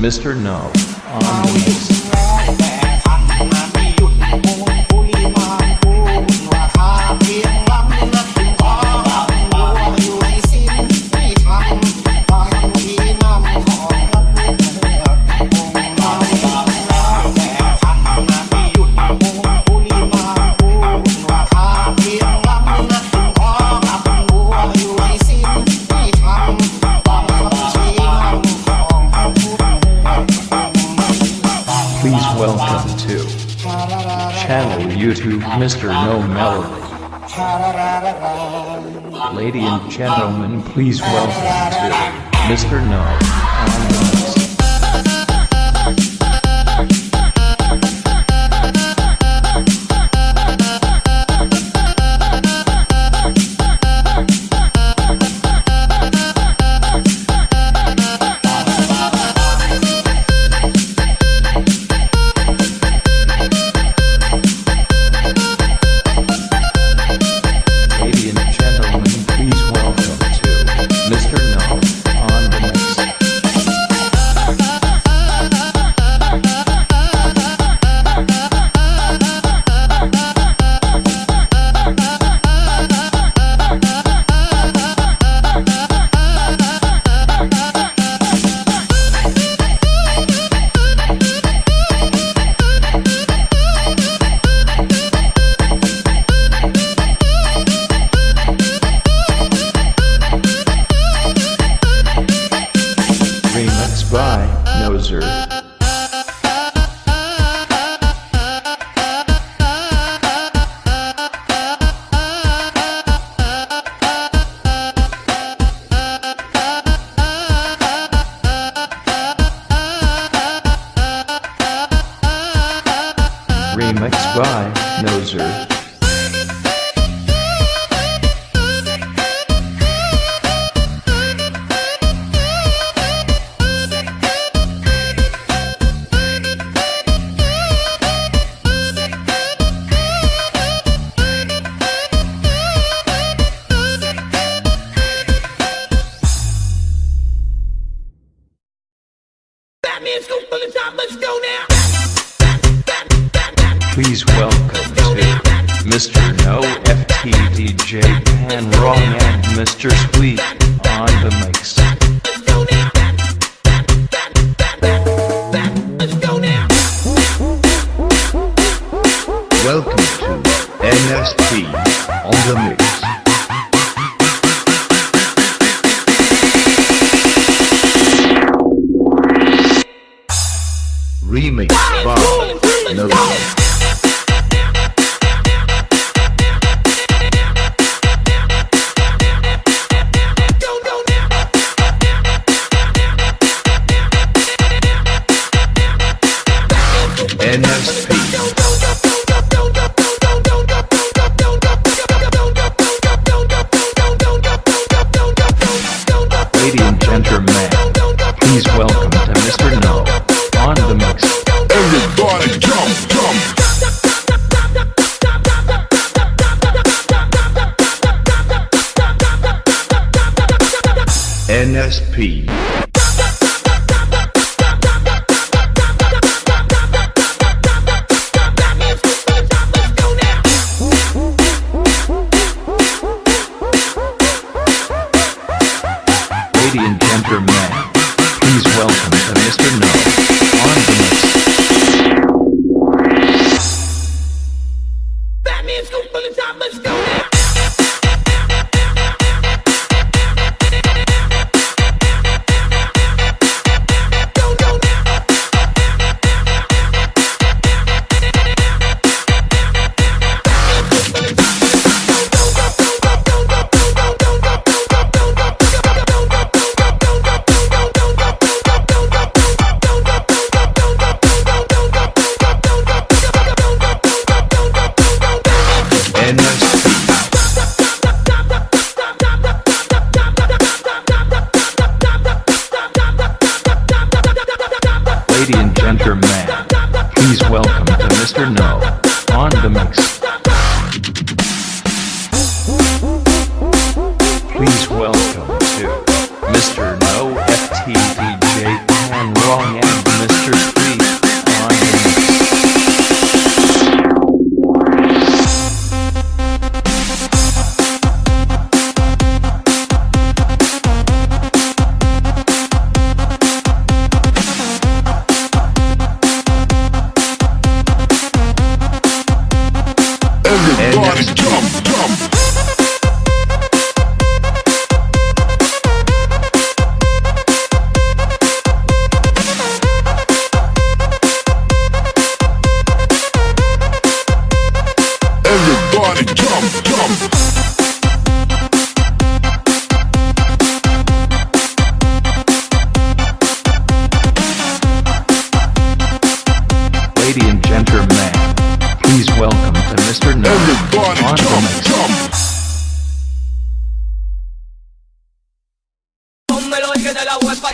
Mr. No on to Mr. No Melody. Ladies and gentlemen, please welcome to Mr. No. N.S.T. on the mix. Remix by Nova. SP.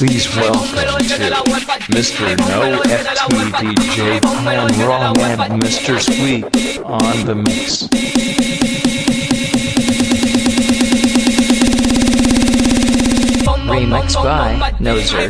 Please welcome to Mr. No FT DJ Pan Wrong and Mr. Squeak on the mix. Remix by Nozer.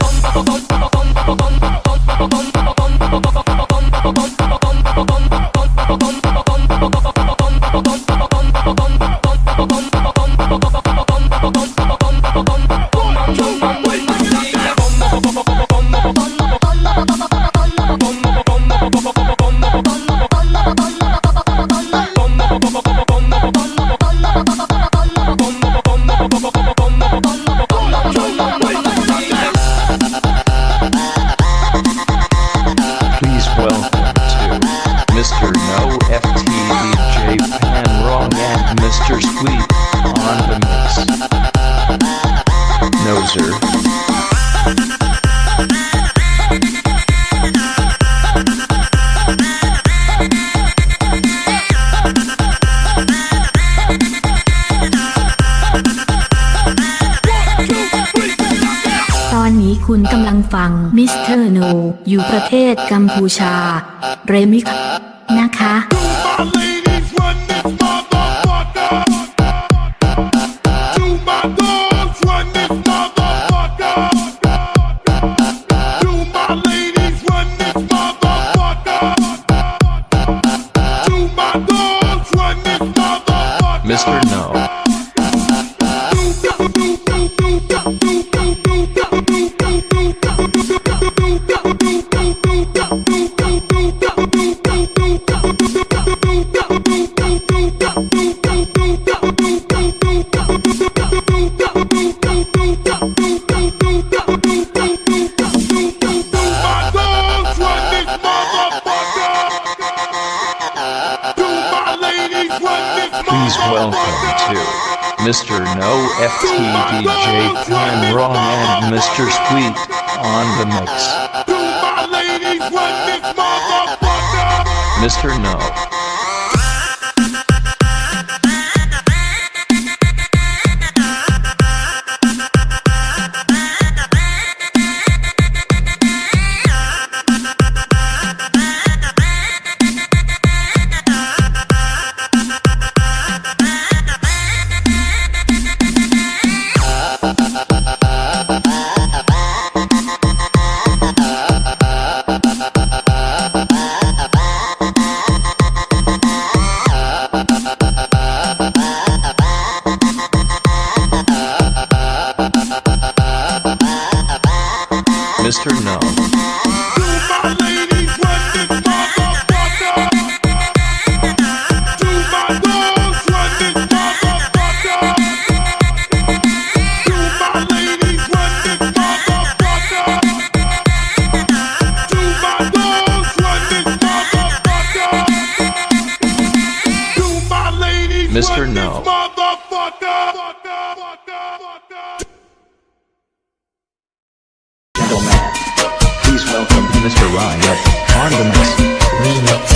ตอนนี้คุณกำลังฟังมิสเตอร์โนอยู่ประเทศกัมพูชา เรมิกนะคะ Do my Do my Mr. No FT DJ Wrong and Mr. Squeak on the mix. Do my ladies run this motherfucker. Mr. No. Mr. Ryan on the mix. Remix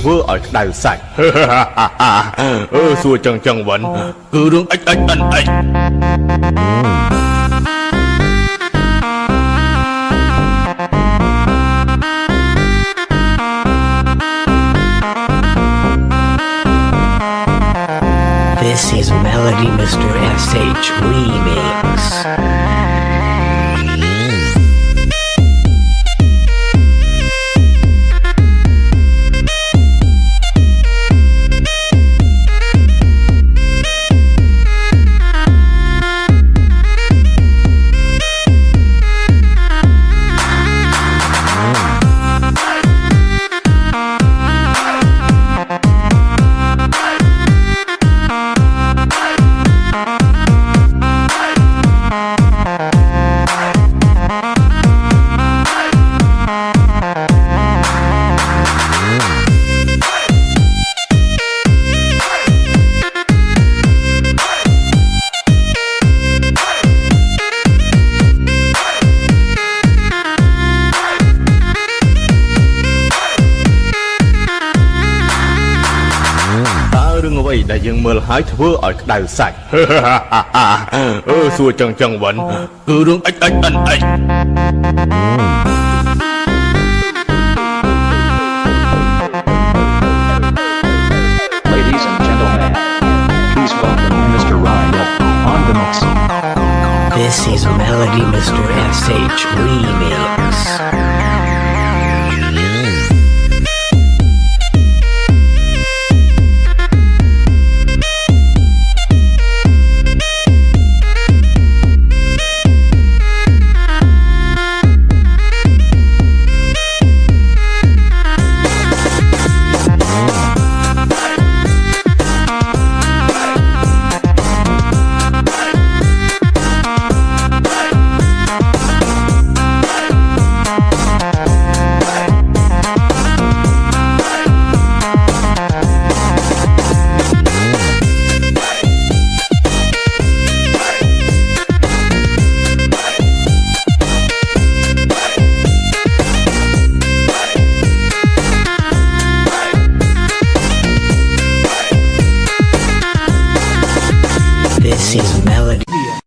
ធ្វើឲ្យក្តៅសាច់ អឺសួរចឹងចឹងវិនគឺរឿងអិចអិចអិនអិច This is Melody Mr. SH Remix. ដែលយើងមើលហើយធ្វើឲ្យក្តៅសាច់ អឺសួរចឹងចឹងវិនគឺរឿងអិចអិចអិនអិច Ladies and gentlemen, please welcome Mr. Ryan on the mix. This is Melody Mr. SH Remix.